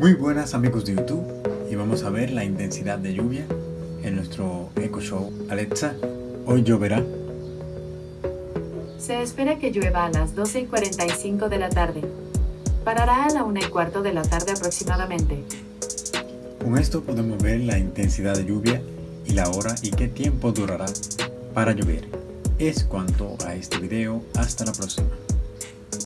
Muy buenas amigos de YouTube y vamos a ver la intensidad de lluvia en nuestro Eco Show. Alexa, hoy lloverá. Se espera que llueva a las 12 y 45 de la tarde. Parará a la 1 y cuarto de la tarde aproximadamente. Con esto podemos ver la intensidad de lluvia y la hora y qué tiempo durará para llover. Es cuanto a este video, hasta la próxima.